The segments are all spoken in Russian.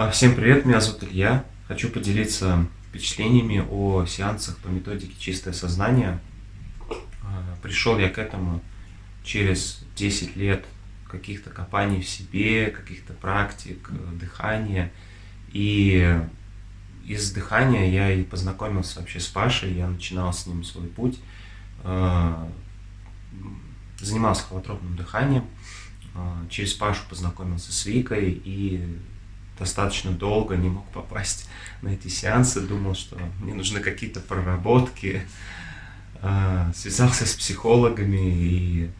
А, всем привет, меня зовут Илья. Хочу поделиться впечатлениями о сеансах по методике «Чистое сознание». А, пришел я к этому через 10 лет каких-то копаний в себе, каких-то практик, дыхания. И из дыхания я и познакомился вообще с Пашей, я начинал с ним свой путь. А, занимался холотропным дыханием. Через Пашу познакомился с Викой и достаточно долго не мог попасть на эти сеансы, думал, что мне нужны какие-то проработки, а, связался с психологами и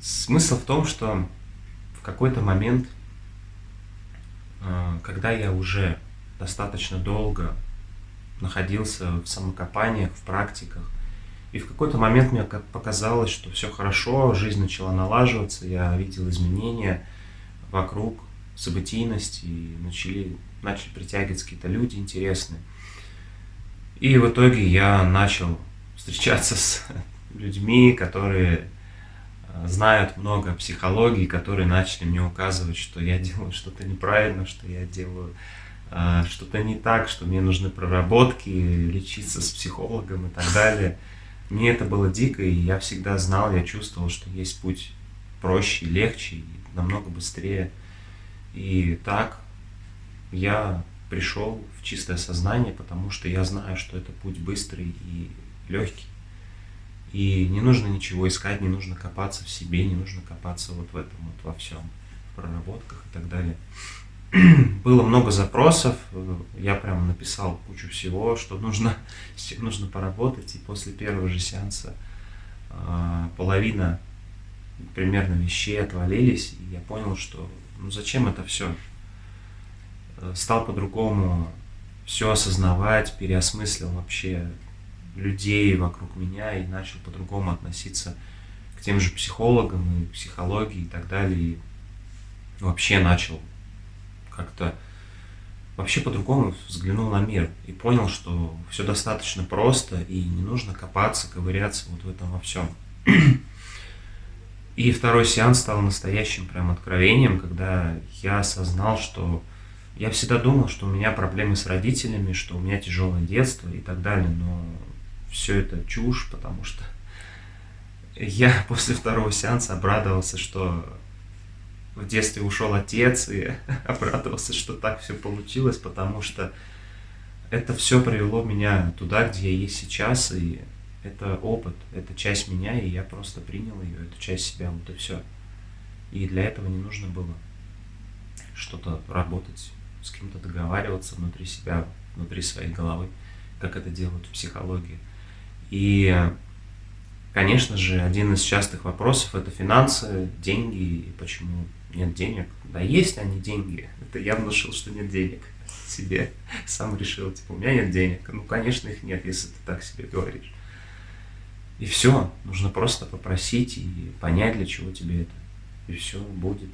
смысл в том, что в какой-то момент, а, когда я уже достаточно долго находился в самокопаниях, в практиках, и в какой-то момент мне показалось, что все хорошо, жизнь начала налаживаться, я видел изменения вокруг, событийность, и начали, начали притягиваться какие-то люди интересные. И в итоге я начал встречаться с людьми, которые э, знают много психологии, которые начали мне указывать, что я делаю что-то неправильно, что я делаю э, что-то не так, что мне нужны проработки, лечиться с психологом и так далее. Мне это было дико, и я всегда знал, я чувствовал, что есть путь проще, легче и намного быстрее и так я пришел в чистое сознание, потому что я знаю, что это путь быстрый и легкий. И не нужно ничего искать, не нужно копаться в себе, не нужно копаться вот в этом, вот во всем, в проработках и так далее. Было много запросов, я прям написал кучу всего, что нужно, с чем нужно поработать, и после первого же сеанса э, половина примерно вещей отвалились, и я понял, что ну зачем это все? Э, стал по-другому все осознавать, переосмыслил вообще людей вокруг меня и начал по-другому относиться к тем же психологам и психологии и так далее. И вообще начал как-то вообще по-другому взглянул на мир и понял, что все достаточно просто и не нужно копаться, ковыряться вот в этом во всем. И второй сеанс стал настоящим прям откровением, когда я осознал, что я всегда думал, что у меня проблемы с родителями, что у меня тяжелое детство и так далее, но все это чушь, потому что я после второго сеанса обрадовался, что в детстве ушел отец, и обрадовался, что так все получилось, потому что это все привело меня туда, где я есть сейчас, и это опыт, это часть меня, и я просто принял ее, эту часть себя, вот и все. И для этого не нужно было что-то работать, с кем-то договариваться внутри себя, внутри своей головы, как это делают в психологии. И, конечно же, один из частых вопросов – это финансы, деньги, и почему нет денег. Да есть они деньги, это я внушил, что нет денег себе, сам решил, типа, у меня нет денег. Ну, конечно, их нет, если ты так себе говоришь. И все, нужно просто попросить и понять, для чего тебе это. И все будет.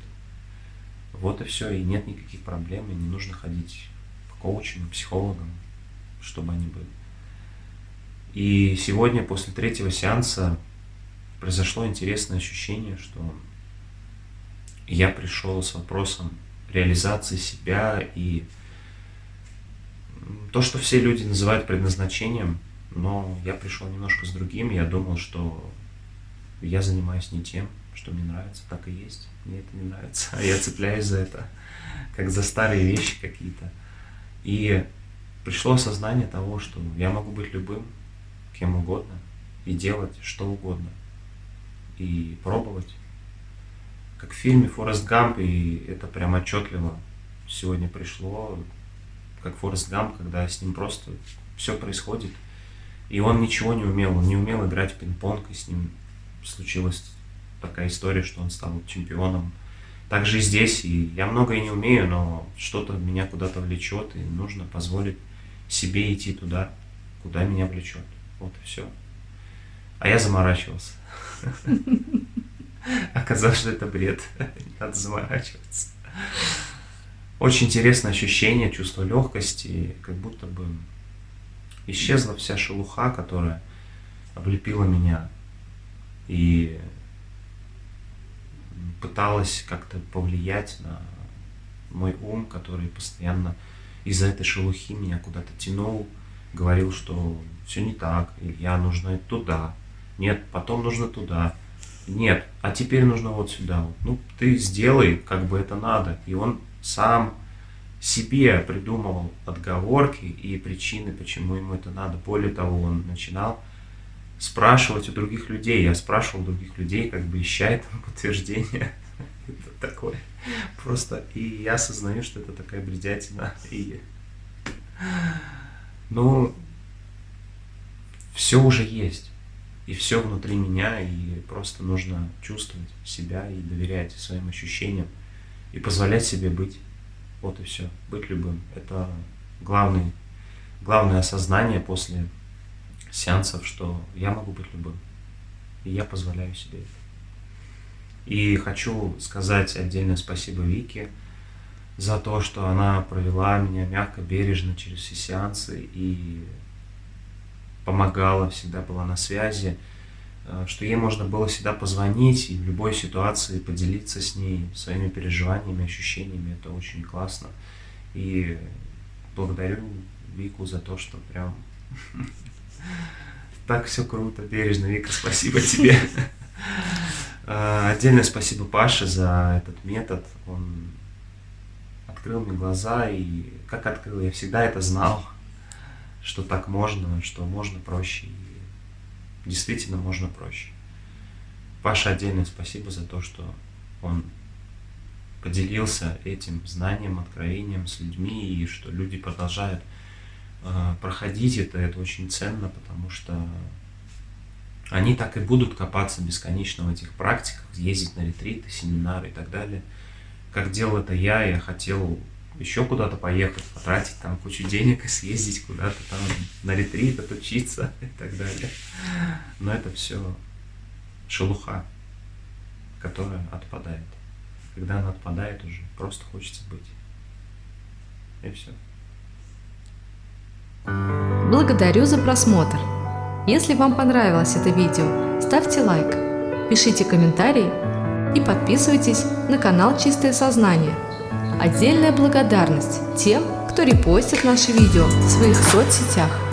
Вот и все, и нет никаких проблем, и не нужно ходить к коучам, психологам, чтобы они были. И сегодня, после третьего сеанса, произошло интересное ощущение, что я пришел с вопросом реализации себя и то, что все люди называют предназначением – но я пришел немножко с другим, я думал, что я занимаюсь не тем, что мне нравится, так и есть. Мне это не нравится, а я цепляюсь за это, как за старые вещи какие-то. И пришло осознание того, что я могу быть любым, кем угодно, и делать что угодно, и пробовать. Как в фильме «Форест Гамп», и это прям отчетливо сегодня пришло, как Форест Гамп, когда с ним просто все происходит – и он ничего не умел, он не умел играть пинг-понг, и с ним случилась такая история, что он стал чемпионом. Также и здесь, и я многое не умею, но что-то меня куда-то влечет, и нужно позволить себе идти туда, куда меня влечет. Вот и все. А я заморачивался. Оказалось, что это бред. Не надо заморачиваться. Очень интересное ощущение, чувство легкости, как будто бы исчезла вся шелуха, которая облепила меня и пыталась как-то повлиять на мой ум, который постоянно из-за этой шелухи меня куда-то тянул, говорил, что все не так, Илья, нужно туда, нет, потом нужно туда, нет, а теперь нужно вот сюда. Ну, ты сделай, как бы это надо. И он сам себе придумывал отговорки и причины, почему ему это надо. Более того, он начинал спрашивать у других людей. Я спрашивал других людей, как бы ища этому подтверждение. Это такое. Просто и я осознаю, что это такая бредятина. И, ну, все уже есть. И все внутри меня, и просто нужно чувствовать себя и доверять своим ощущениям, и позволять себе быть. Вот и все. Быть любым. Это главный, главное осознание после сеансов, что я могу быть любым. И я позволяю себе это. И хочу сказать отдельное спасибо Вике за то, что она провела меня мягко, бережно через все сеансы и помогала, всегда была на связи, что ей можно было всегда позвонить и в любой ситуации поделиться с ней своими переживаниями, ощущениями. Это очень классно. И благодарю Вику за то, что прям так все круто, бережно. Вика, спасибо тебе. Э, отдельное спасибо Паше за этот метод. Он открыл мне глаза, и как открыл, я всегда это знал что так можно, что можно проще. И действительно можно проще. Паша, отдельное спасибо за то, что он поделился этим знанием, откровением с людьми, и что люди продолжают э, проходить это, это очень ценно, потому что они так и будут копаться бесконечно в этих практиках, ездить на ретриты, семинары и так далее. Как делал это я, я хотел еще куда-то поехать, потратить там кучу денег и съездить куда-то там на ретрит, отучиться и так далее. Но это все шелуха, которая отпадает. Когда она отпадает уже, просто хочется быть. И все. Благодарю за просмотр. Если вам понравилось это видео, ставьте лайк, пишите комментарии и подписывайтесь на канал Чистое Сознание – Отдельная благодарность тем, кто репостит наши видео в своих соцсетях.